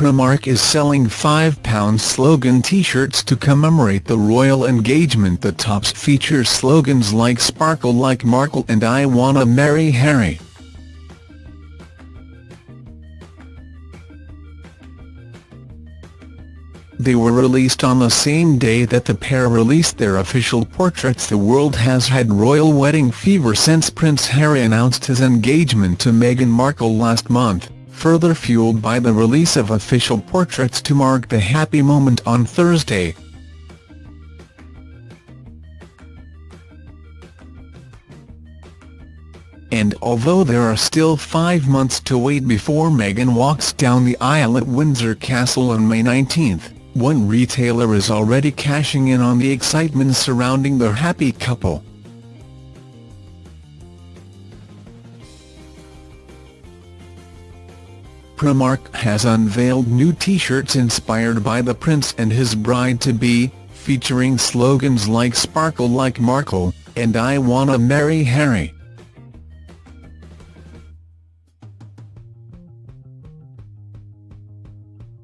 Primark is selling £5 slogan t-shirts to commemorate the royal engagement. The tops feature slogans like Sparkle like Markle and I Wanna Marry Harry. They were released on the same day that the pair released their official portraits. The world has had royal wedding fever since Prince Harry announced his engagement to Meghan Markle last month, further fueled by the release of official portraits to mark the happy moment on Thursday. And although there are still five months to wait before Meghan walks down the aisle at Windsor Castle on May 19, one retailer is already cashing in on the excitement surrounding the happy couple. Primark has unveiled new t-shirts inspired by the prince and his bride-to-be, featuring slogans like Sparkle like Markle, and I Wanna Marry Harry.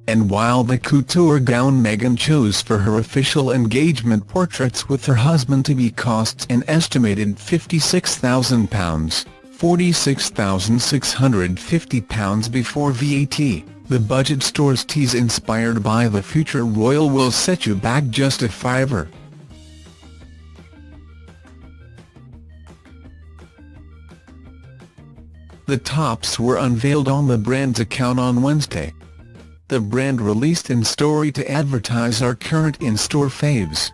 And while the couture gown Meghan chose for her official engagement portraits with her husband-to-be costs an estimated £56,000, £46,650 before VAT, the budget store's tees inspired by the future royal will set you back just a fiver. The tops were unveiled on the brand's account on Wednesday the brand released in story to advertise our current in-store faves.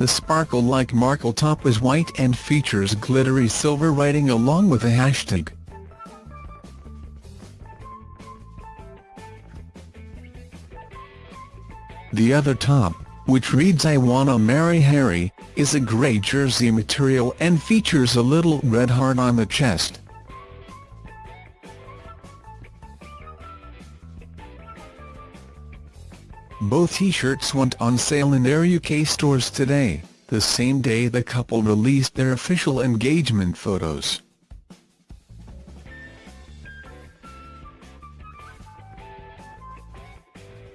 The Sparkle Like Markle top is white and features glittery silver writing along with a hashtag. The other top, which reads I Wanna Marry Harry, is a grey jersey material and features a little red heart on the chest. Both t-shirts went on sale in their UK stores today, the same day the couple released their official engagement photos.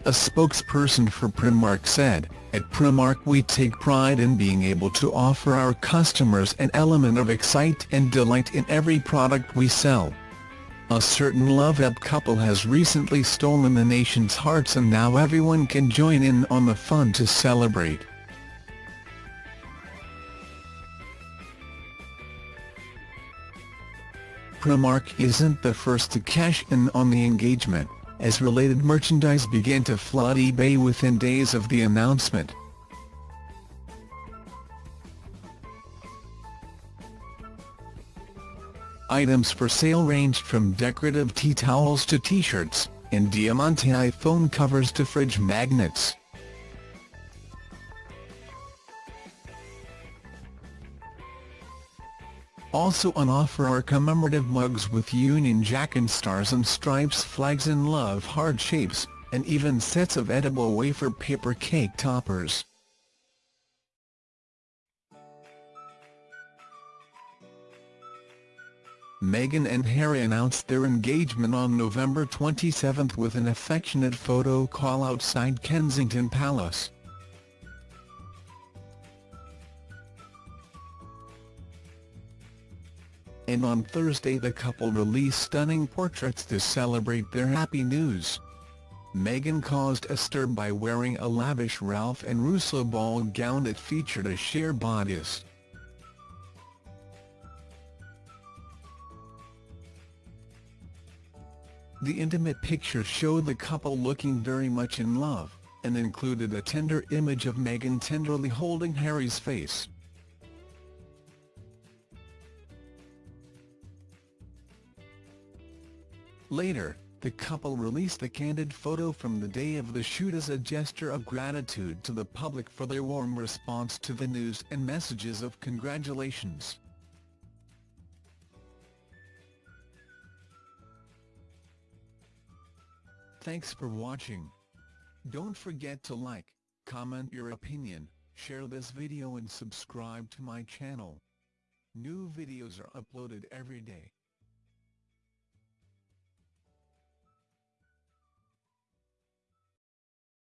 A spokesperson for Primark said, At Primark we take pride in being able to offer our customers an element of excite and delight in every product we sell. A certain love-up couple has recently stolen the nation's hearts and now everyone can join in on the fun to celebrate. Primark isn't the first to cash in on the engagement as related merchandise began to flood eBay within days of the announcement. Items for sale ranged from decorative tea towels to t-shirts, and Diamante iPhone covers to fridge magnets. Also on offer are commemorative mugs with Union Jack and stars and stripes flags and love heart shapes, and even sets of edible wafer paper cake toppers. Meghan and Harry announced their engagement on November 27 with an affectionate photo call outside Kensington Palace. and on Thursday the couple released stunning portraits to celebrate their happy news. Meghan caused a stir by wearing a lavish Ralph and Russo ball gown that featured a sheer bodice. The intimate picture showed the couple looking very much in love, and included a tender image of Meghan tenderly holding Harry's face. Later, the couple released the candid photo from the day of the shoot as a gesture of gratitude to the public for their warm response to the news and messages of congratulations. Thanks for watching. Don't forget to like, comment your opinion, share this video and subscribe to my channel. New videos are uploaded every day,